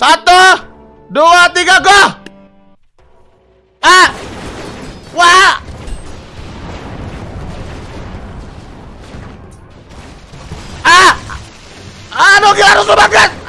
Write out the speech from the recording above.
Satu, dua, tiga, go! Ah! Wah! Ah! Aduh, gila harus banget!